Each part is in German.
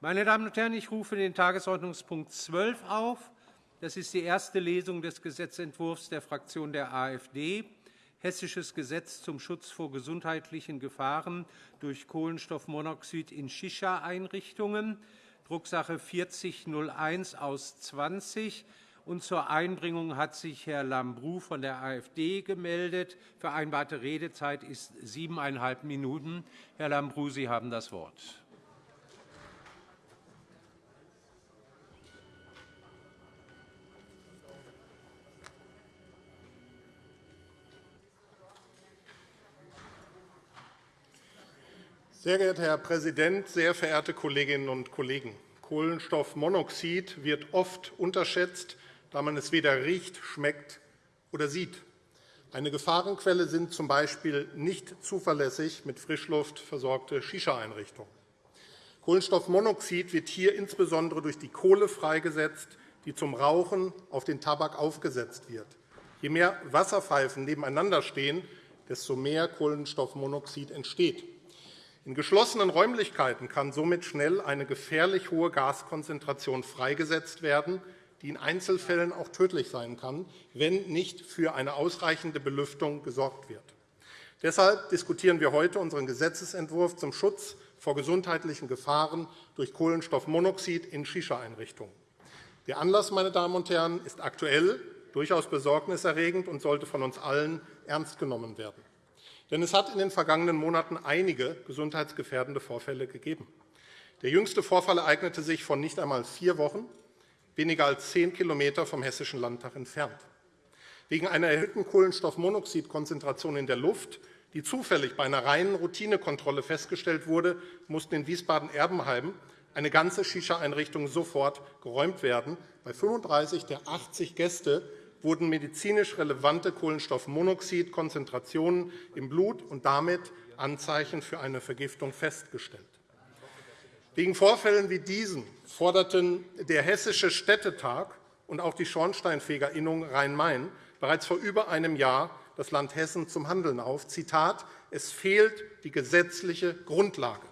Meine Damen und Herren, ich rufe den Tagesordnungspunkt 12 auf. Das ist die erste Lesung des Gesetzentwurfs der Fraktion der AfD. Hessisches Gesetz zum Schutz vor gesundheitlichen Gefahren durch Kohlenstoffmonoxid in Shisha-Einrichtungen, Drucksache 4001 aus 20. Und zur Einbringung hat sich Herr Lambrou von der AfD gemeldet. Vereinbarte Redezeit ist siebeneinhalb Minuten. Herr Lambrou, Sie haben das Wort. Sehr geehrter Herr Präsident, sehr verehrte Kolleginnen und Kollegen! Kohlenstoffmonoxid wird oft unterschätzt, da man es weder riecht, schmeckt oder sieht. Eine Gefahrenquelle sind z. B. nicht zuverlässig mit Frischluft versorgte Shisha-Einrichtungen. Kohlenstoffmonoxid wird hier insbesondere durch die Kohle freigesetzt, die zum Rauchen auf den Tabak aufgesetzt wird. Je mehr Wasserpfeifen nebeneinander stehen, desto mehr Kohlenstoffmonoxid entsteht. In geschlossenen Räumlichkeiten kann somit schnell eine gefährlich hohe Gaskonzentration freigesetzt werden, die in Einzelfällen auch tödlich sein kann, wenn nicht für eine ausreichende Belüftung gesorgt wird. Deshalb diskutieren wir heute unseren Gesetzentwurf zum Schutz vor gesundheitlichen Gefahren durch Kohlenstoffmonoxid in Shisha-Einrichtungen. Der Anlass, meine Damen und Herren, ist aktuell durchaus besorgniserregend und sollte von uns allen ernst genommen werden. Denn es hat in den vergangenen Monaten einige gesundheitsgefährdende Vorfälle gegeben. Der jüngste Vorfall ereignete sich vor nicht einmal vier Wochen, weniger als zehn km vom Hessischen Landtag entfernt. Wegen einer erhöhten Kohlenstoffmonoxidkonzentration in der Luft, die zufällig bei einer reinen Routinekontrolle festgestellt wurde, mussten in Wiesbaden-Erbenheim eine ganze Shisha-Einrichtung sofort geräumt werden. Bei 35 der 80 Gäste wurden medizinisch relevante Kohlenstoffmonoxidkonzentrationen im Blut und damit Anzeichen für eine Vergiftung festgestellt. Wegen Vorfällen wie diesen forderten der Hessische Städtetag und auch die Schornsteinfegerinnung Rhein-Main bereits vor über einem Jahr das Land Hessen zum Handeln auf. Zitat, es fehlt die gesetzliche Grundlage.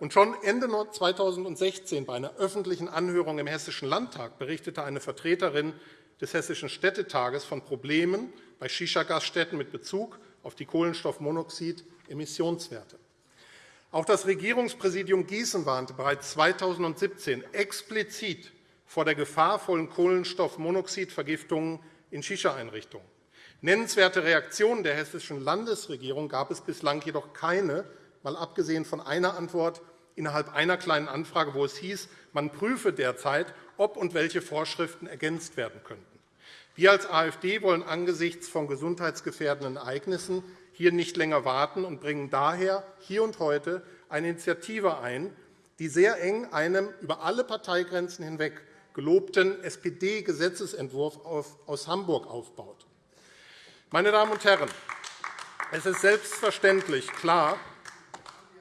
Und schon Ende 2016 bei einer öffentlichen Anhörung im Hessischen Landtag berichtete eine Vertreterin des Hessischen Städtetages von Problemen bei Shisha-Gaststätten mit Bezug auf die Kohlenstoffmonoxid-Emissionswerte. Auch das Regierungspräsidium Gießen warnte bereits 2017 explizit vor der gefahrvollen Kohlenstoffmonoxidvergiftungen in Shisha-Einrichtungen. Nennenswerte Reaktionen der Hessischen Landesregierung gab es bislang jedoch keine, mal abgesehen von einer Antwort innerhalb einer Kleinen Anfrage, wo es hieß, man prüfe derzeit, ob und welche Vorschriften ergänzt werden könnten. Wir als AfD wollen angesichts von gesundheitsgefährdenden Ereignissen hier nicht länger warten und bringen daher hier und heute eine Initiative ein, die sehr eng einem über alle Parteigrenzen hinweg gelobten SPD-Gesetzentwurf aus Hamburg aufbaut. Meine Damen und Herren, es ist selbstverständlich klar,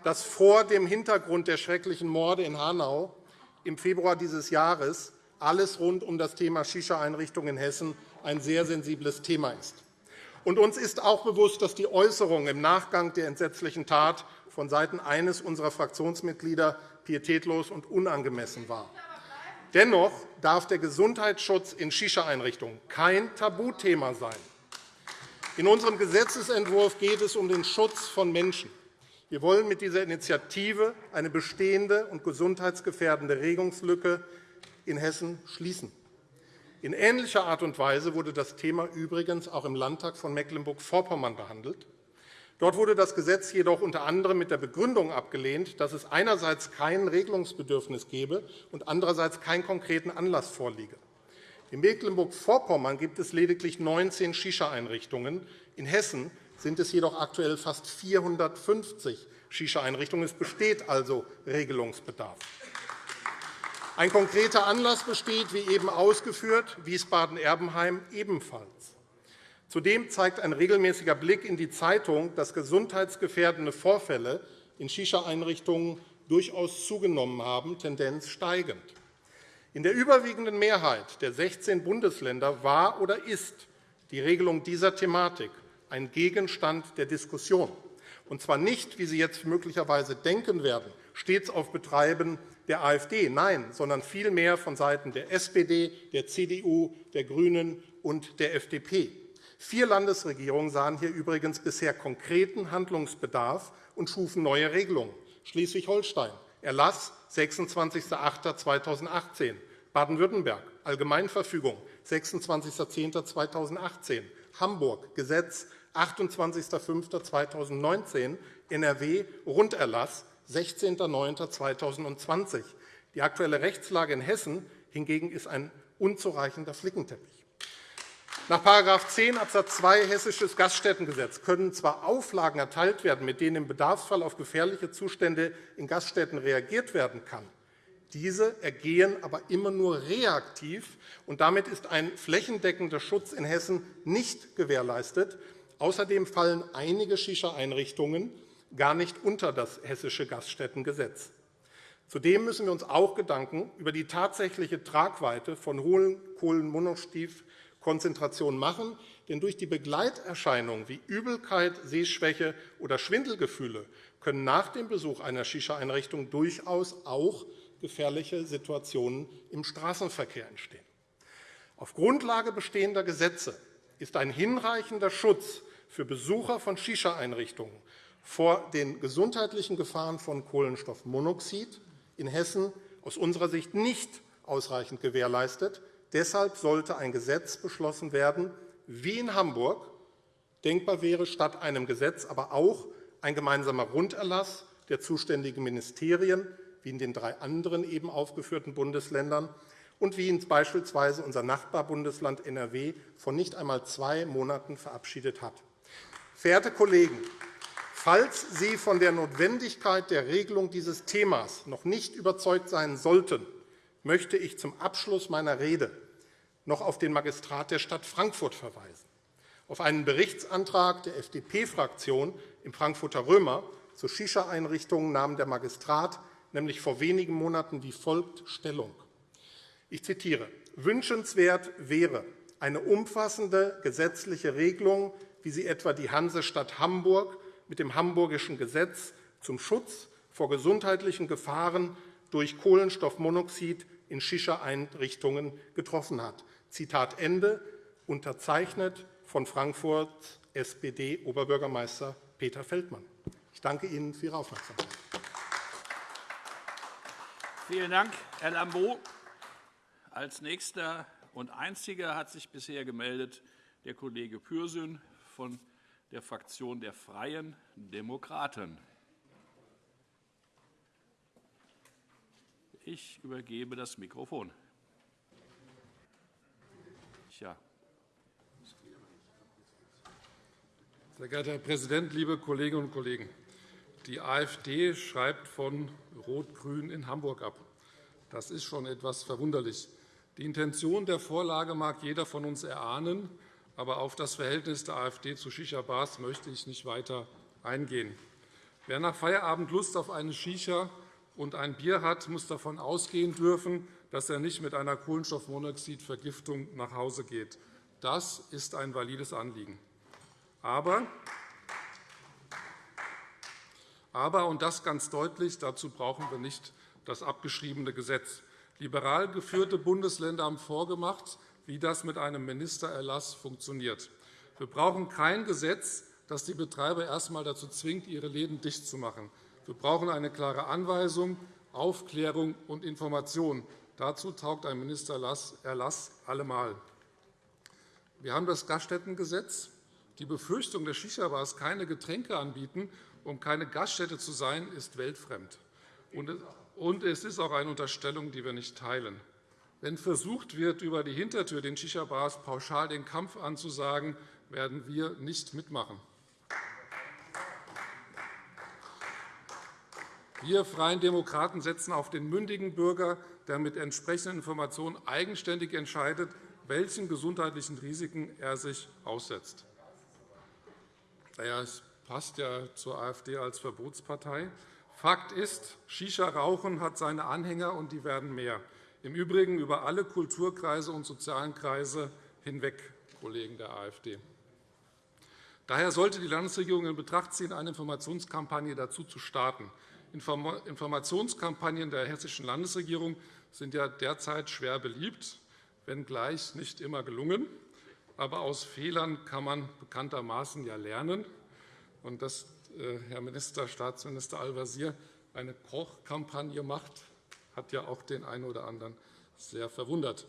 dass vor dem Hintergrund der schrecklichen Morde in Hanau im Februar dieses Jahres alles rund um das Thema Shisha-Einrichtungen in Hessen ein sehr sensibles Thema ist. Und uns ist auch bewusst, dass die Äußerung im Nachgang der entsetzlichen Tat von Seiten eines unserer Fraktionsmitglieder pietätlos und unangemessen war. Dennoch darf der Gesundheitsschutz in Shisha-Einrichtungen kein Tabuthema sein. In unserem Gesetzentwurf geht es um den Schutz von Menschen. Wir wollen mit dieser Initiative eine bestehende und gesundheitsgefährdende Regungslücke in Hessen schließen. In ähnlicher Art und Weise wurde das Thema übrigens auch im Landtag von Mecklenburg-Vorpommern behandelt. Dort wurde das Gesetz jedoch unter anderem mit der Begründung abgelehnt, dass es einerseits kein Regelungsbedürfnis gebe und andererseits keinen konkreten Anlass vorliege. In Mecklenburg-Vorpommern gibt es lediglich 19 Shisha-Einrichtungen. In Hessen sind es jedoch aktuell fast 450 Shisha-Einrichtungen. Es besteht also Regelungsbedarf. Ein konkreter Anlass besteht, wie eben ausgeführt, Wiesbaden-Erbenheim ebenfalls. Zudem zeigt ein regelmäßiger Blick in die Zeitung, dass gesundheitsgefährdende Vorfälle in Shisha-Einrichtungen durchaus zugenommen haben, Tendenz steigend. In der überwiegenden Mehrheit der 16 Bundesländer war oder ist die Regelung dieser Thematik ein Gegenstand der Diskussion. und zwar nicht, wie Sie jetzt möglicherweise denken werden, stets auf Betreiben der AfD, nein, sondern vielmehr von Seiten der SPD, der CDU, der GRÜNEN und der FDP. Vier Landesregierungen sahen hier übrigens bisher konkreten Handlungsbedarf und schufen neue Regelungen. Schleswig-Holstein, Erlass 26.08.2018, Baden-Württemberg, Allgemeinverfügung 26.10.2018, Hamburg, Gesetz 28.05.2019, NRW, Runderlass 16.09.2020. Die aktuelle Rechtslage in Hessen hingegen ist ein unzureichender Flickenteppich. Nach § 10 Abs. 2 Hessisches Gaststättengesetz können zwar Auflagen erteilt werden, mit denen im Bedarfsfall auf gefährliche Zustände in Gaststätten reagiert werden kann. Diese ergehen aber immer nur reaktiv, und damit ist ein flächendeckender Schutz in Hessen nicht gewährleistet. Außerdem fallen einige Shisha-Einrichtungen gar nicht unter das Hessische Gaststättengesetz. Zudem müssen wir uns auch Gedanken über die tatsächliche Tragweite von hohen Kohlenmonoxid Konzentration machen, denn durch die Begleiterscheinungen wie Übelkeit, Sehschwäche oder Schwindelgefühle können nach dem Besuch einer Shisha-Einrichtung durchaus auch gefährliche Situationen im Straßenverkehr entstehen. Auf Grundlage bestehender Gesetze ist ein hinreichender Schutz für Besucher von Shisha-Einrichtungen vor den gesundheitlichen Gefahren von Kohlenstoffmonoxid in Hessen aus unserer Sicht nicht ausreichend gewährleistet. Deshalb sollte ein Gesetz beschlossen werden, wie in Hamburg denkbar wäre, statt einem Gesetz aber auch ein gemeinsamer Runderlass der zuständigen Ministerien, wie in den drei anderen eben aufgeführten Bundesländern und wie ihn beispielsweise unser Nachbarbundesland NRW vor nicht einmal zwei Monaten verabschiedet hat. Verehrte Kollegen, falls Sie von der Notwendigkeit der Regelung dieses Themas noch nicht überzeugt sein sollten, möchte ich zum Abschluss meiner Rede noch auf den Magistrat der Stadt Frankfurt verweisen, auf einen Berichtsantrag der FDP-Fraktion im Frankfurter Römer zu Shisha-Einrichtungen nahm der Magistrat nämlich vor wenigen Monaten wie folgt Stellung. Ich zitiere. Wünschenswert wäre eine umfassende gesetzliche Regelung, wie sie etwa die Hansestadt Hamburg mit dem Hamburgischen Gesetz zum Schutz vor gesundheitlichen Gefahren durch Kohlenstoffmonoxid in Shisha-Einrichtungen getroffen hat. Zitat Ende, unterzeichnet von Frankfurts SPD-Oberbürgermeister Peter Feldmann. Ich danke Ihnen für Ihre Aufmerksamkeit. Vielen Dank, Herr Lambeau. Als nächster und einziger hat sich bisher gemeldet der Kollege Pürsün von der Fraktion der Freien Demokraten. Ich übergebe das Mikrofon. Ja. Sehr geehrter Herr Präsident, liebe Kolleginnen und Kollegen! Die AfD schreibt von Rot-Grün in Hamburg ab. Das ist schon etwas verwunderlich. Die Intention der Vorlage mag jeder von uns erahnen, aber auf das Verhältnis der AfD zu Shisha-Bars möchte ich nicht weiter eingehen. Wer nach Feierabend Lust auf eine Shisha und ein Bier hat, muss davon ausgehen dürfen, dass er nicht mit einer Kohlenstoffmonoxidvergiftung nach Hause geht. Das ist ein valides Anliegen. Aber, aber und das ganz deutlich, dazu brauchen wir nicht das abgeschriebene Gesetz. Liberal geführte Bundesländer haben vorgemacht, wie das mit einem Ministererlass funktioniert. Wir brauchen kein Gesetz, das die Betreiber erst einmal dazu zwingt, ihre Läden dicht zu machen. Wir brauchen eine klare Anweisung, Aufklärung und Information. Dazu taugt ein Ministererlass allemal. Wir haben das Gaststättengesetz. Die Befürchtung der Shisha-Bars, keine Getränke anbieten, um keine Gaststätte zu sein, ist weltfremd. Und es ist auch eine Unterstellung, die wir nicht teilen. Wenn versucht wird, über die Hintertür den Shisha-Bars pauschal den Kampf anzusagen, werden wir nicht mitmachen. Wir Freien Demokraten setzen auf den mündigen Bürger, der mit entsprechenden Informationen eigenständig entscheidet, welchen gesundheitlichen Risiken er sich aussetzt. es passt ja zur AfD als Verbotspartei. Fakt ist, Shisha-Rauchen hat seine Anhänger, und die werden mehr. Im Übrigen über alle Kulturkreise und sozialen Kreise hinweg, Kollegen der AfD. Daher sollte die Landesregierung in Betracht ziehen, eine Informationskampagne dazu zu starten. Informationskampagnen der Hessischen Landesregierung sind ja derzeit schwer beliebt, wenngleich nicht immer gelungen. Aber aus Fehlern kann man bekanntermaßen ja lernen. Und dass äh, Herr Minister, Staatsminister Al-Wazir eine Kochkampagne macht, hat ja auch den einen oder anderen sehr verwundert.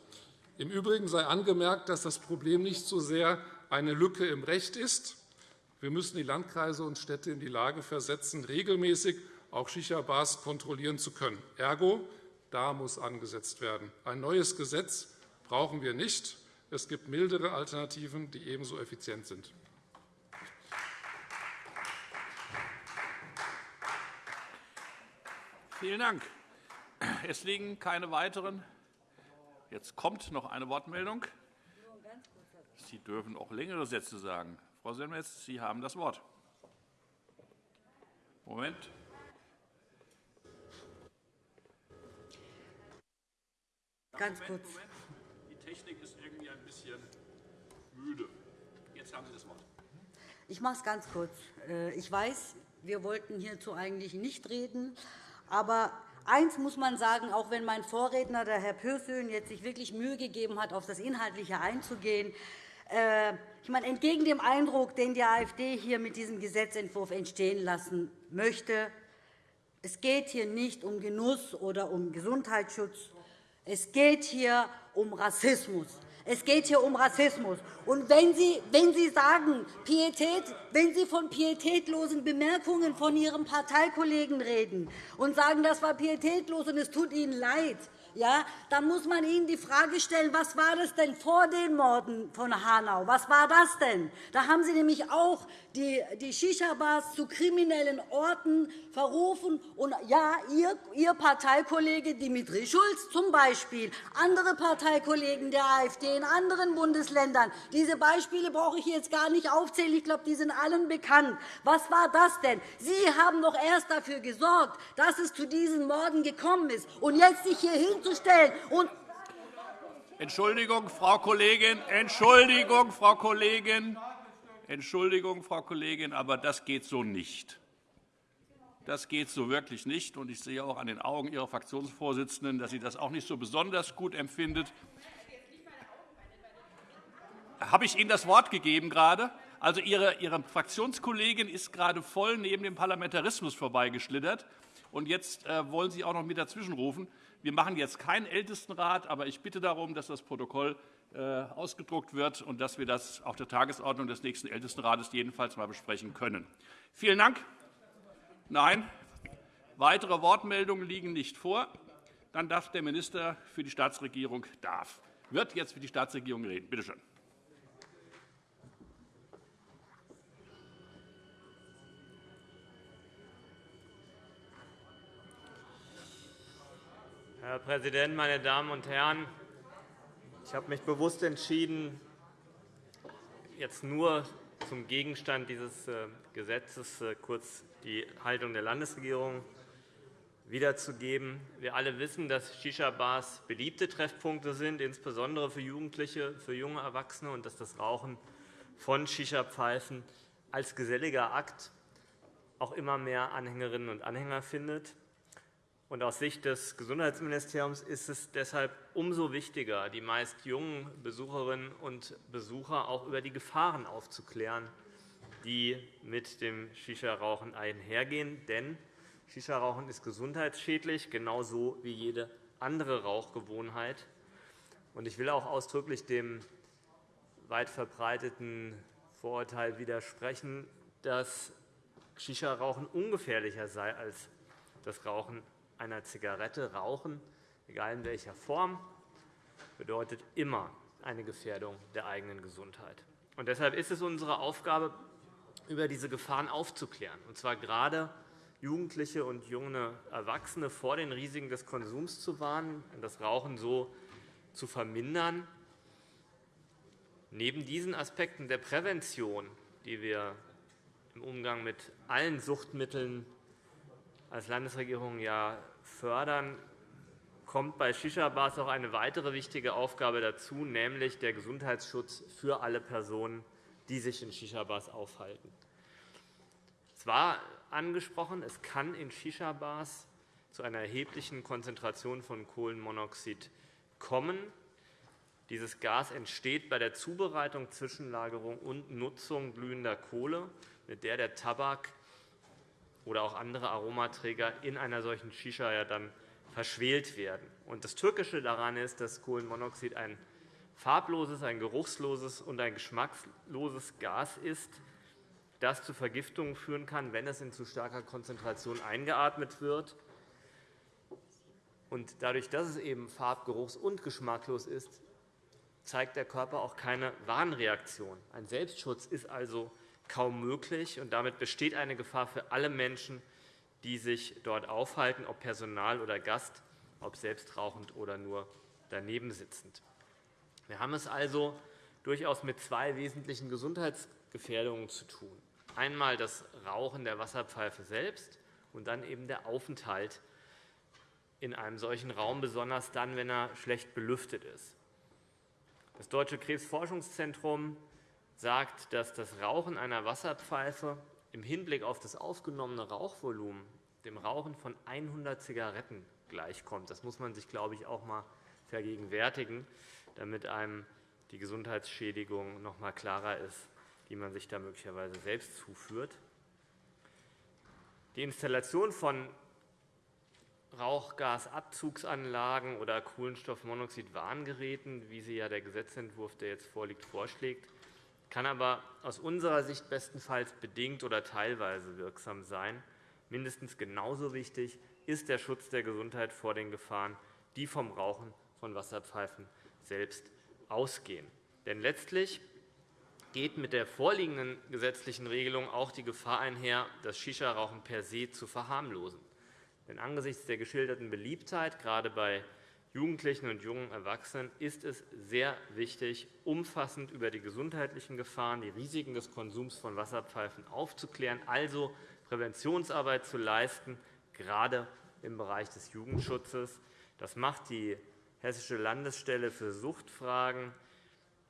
Im Übrigen sei angemerkt, dass das Problem nicht so sehr eine Lücke im Recht ist. Wir müssen die Landkreise und Städte in die Lage versetzen, regelmäßig auch Shisha-Bars kontrollieren zu können. Ergo, da muss angesetzt werden. Ein neues Gesetz brauchen wir nicht. Es gibt mildere Alternativen, die ebenso effizient sind. Vielen Dank. Es liegen keine weiteren. Jetzt kommt noch eine Wortmeldung. Sie dürfen auch längere Sätze sagen. Frau Semmetz, Sie haben das Wort. Moment. Ganz kurz. Die Technik ist irgendwie ein bisschen müde. Jetzt haben Sie das Wort. Ich mache es ganz kurz. Äh, ich weiß, wir wollten hierzu eigentlich nicht reden. Aber eins muss man sagen, auch wenn mein Vorredner, der Herr Pürsün, jetzt sich wirklich Mühe gegeben hat, auf das Inhaltliche einzugehen, äh, ich meine, entgegen dem Eindruck, den die AfD hier mit diesem Gesetzentwurf entstehen lassen möchte, es geht hier nicht um Genuss oder um Gesundheitsschutz, es geht hier um Rassismus. Es geht hier um Rassismus. Und wenn Sie, wenn Sie sagen, Pietät, wenn Sie von pietätlosen Bemerkungen von Ihrem Parteikollegen reden und sagen, das war pietätlos und es tut Ihnen leid, ja, dann muss man Ihnen die Frage stellen, was war das denn vor den Morden von Hanau? Was war das denn? Da haben Sie nämlich auch die, Shisha-Bars zu kriminellen Orten verrufen. Und ja, Ihr, Ihr Parteikollege Dimitri Schulz zum Beispiel, andere Parteikollegen der AfD in anderen Bundesländern. Diese Beispiele brauche ich jetzt gar nicht aufzählen. Ich glaube, die sind allen bekannt. Was war das denn? Sie haben doch erst dafür gesorgt, dass es zu diesen Morden gekommen ist. Und jetzt sich hier hinzustellen und Entschuldigung, Frau Kollegin, Entschuldigung, Frau Kollegin. Entschuldigung, Frau Kollegin, aber das geht so nicht. Das geht so wirklich nicht. Und ich sehe auch an den Augen Ihrer Fraktionsvorsitzenden, dass sie das auch nicht so besonders gut empfindet. Habe ich Ihnen das Wort gegeben gerade? Also Ihre, Ihre Fraktionskollegin ist gerade voll neben dem Parlamentarismus vorbeigeschlittert. Und jetzt äh, wollen Sie auch noch mit dazwischenrufen. Wir machen jetzt keinen Ältestenrat, aber ich bitte darum, dass das Protokoll äh, ausgedruckt wird und dass wir das auf der Tagesordnung des nächsten Ältestenrates jedenfalls mal besprechen können. Vielen Dank. Nein, weitere Wortmeldungen liegen nicht vor. Dann darf der Minister für die Staatsregierung darf, wird jetzt für die Staatsregierung reden. Bitte schön. Herr Präsident, meine Damen und Herren! Ich habe mich bewusst entschieden, jetzt nur zum Gegenstand dieses äh, Gesetzes äh, kurz die Haltung der Landesregierung wiederzugeben. Wir alle wissen, dass Shisha-Bars beliebte Treffpunkte sind, insbesondere für Jugendliche, für junge Erwachsene, und dass das Rauchen von Shisha-Pfeifen als geselliger Akt auch immer mehr Anhängerinnen und Anhänger findet. Und aus Sicht des Gesundheitsministeriums ist es deshalb umso wichtiger, die meist jungen Besucherinnen und Besucher auch über die Gefahren aufzuklären, die mit dem Shisha-Rauchen einhergehen. Denn Shisha-Rauchen ist gesundheitsschädlich, genauso wie jede andere Rauchgewohnheit. Ich will auch ausdrücklich dem weit verbreiteten Vorurteil widersprechen, dass Shisha-Rauchen ungefährlicher sei als das Rauchen einer Zigarette rauchen, egal in welcher Form, bedeutet immer eine Gefährdung der eigenen Gesundheit. Und deshalb ist es unsere Aufgabe, über diese Gefahren aufzuklären, und zwar gerade Jugendliche und junge Erwachsene vor den Risiken des Konsums zu warnen und das Rauchen so zu vermindern. Neben diesen Aspekten der Prävention, die wir im Umgang mit allen Suchtmitteln als Landesregierung ja fördern, kommt bei Shisha-Bars auch eine weitere wichtige Aufgabe dazu, nämlich der Gesundheitsschutz für alle Personen, die sich in Shisha-Bars aufhalten. Es war angesprochen, es kann in Shisha-Bars zu einer erheblichen Konzentration von Kohlenmonoxid kommen. Dieses Gas entsteht bei der Zubereitung, Zwischenlagerung und Nutzung glühender Kohle, mit der der Tabak oder auch andere Aromaträger in einer solchen Shisha ja dann verschwelt werden. Das Türkische daran ist, dass Kohlenmonoxid ein farbloses, ein geruchsloses und ein geschmackloses Gas ist, das zu Vergiftungen führen kann, wenn es in zu starker Konzentration eingeatmet wird. Und dadurch, dass es eben farb-, geruchs- und geschmacklos ist, zeigt der Körper auch keine Warnreaktion. Ein Selbstschutz ist also kaum möglich, und damit besteht eine Gefahr für alle Menschen, die sich dort aufhalten, ob Personal oder Gast, ob selbst rauchend oder nur daneben sitzend. Wir haben es also durchaus mit zwei wesentlichen Gesundheitsgefährdungen zu tun. Einmal das Rauchen der Wasserpfeife selbst und dann eben der Aufenthalt in einem solchen Raum, besonders dann, wenn er schlecht belüftet ist. Das Deutsche Krebsforschungszentrum sagt, dass das Rauchen einer Wasserpfeife im Hinblick auf das aufgenommene Rauchvolumen dem Rauchen von 100 Zigaretten gleichkommt. Das muss man sich, glaube ich, auch einmal vergegenwärtigen, damit einem die Gesundheitsschädigung noch einmal klarer ist, die man sich da möglicherweise selbst zuführt. Die Installation von Rauchgasabzugsanlagen oder Kohlenstoffmonoxid-Warngeräten, wie sie ja der Gesetzentwurf, der jetzt vorliegt, vorschlägt, kann aber aus unserer Sicht bestenfalls bedingt oder teilweise wirksam sein. Mindestens genauso wichtig ist der Schutz der Gesundheit vor den Gefahren, die vom Rauchen von Wasserpfeifen selbst ausgehen. Denn letztlich geht mit der vorliegenden gesetzlichen Regelung auch die Gefahr einher, das Shisha-Rauchen per se zu verharmlosen. Denn angesichts der geschilderten Beliebtheit, gerade bei Jugendlichen und jungen Erwachsenen, ist es sehr wichtig, umfassend über die gesundheitlichen Gefahren, die Risiken des Konsums von Wasserpfeifen aufzuklären, also Präventionsarbeit zu leisten, gerade im Bereich des Jugendschutzes. Das macht die Hessische Landesstelle für Suchtfragen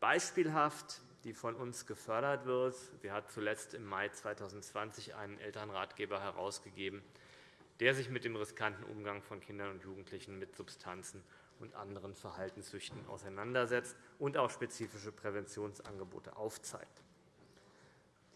beispielhaft, die von uns gefördert wird. Sie hat zuletzt im Mai 2020 einen Elternratgeber herausgegeben, der sich mit dem riskanten Umgang von Kindern und Jugendlichen mit Substanzen und anderen Verhaltenssüchten auseinandersetzt und auch spezifische Präventionsangebote aufzeigt.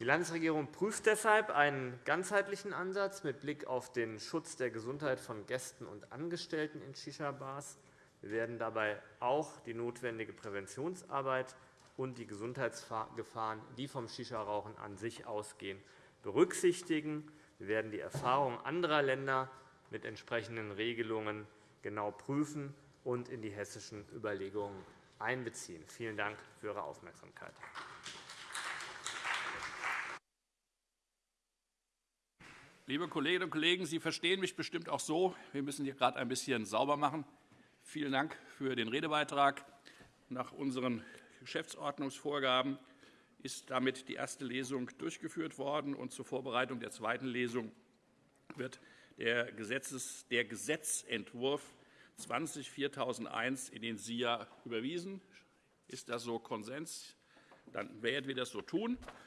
Die Landesregierung prüft deshalb einen ganzheitlichen Ansatz mit Blick auf den Schutz der Gesundheit von Gästen und Angestellten in Shisha-Bars. Wir werden dabei auch die notwendige Präventionsarbeit und die Gesundheitsgefahren, die vom Shisha-Rauchen an sich ausgehen, berücksichtigen. Wir werden die Erfahrungen anderer Länder mit entsprechenden Regelungen genau prüfen und in die hessischen Überlegungen einbeziehen. Vielen Dank für Ihre Aufmerksamkeit. Liebe Kolleginnen und Kollegen, Sie verstehen mich bestimmt auch so. Wir müssen hier gerade ein bisschen sauber machen. Vielen Dank für den Redebeitrag. Nach unseren Geschäftsordnungsvorgaben ist damit die erste Lesung durchgeführt worden. und Zur Vorbereitung der zweiten Lesung wird der, Gesetzes, der Gesetzentwurf 20-4001 in den SIA überwiesen. Ist das so Konsens? Dann werden wir das so tun.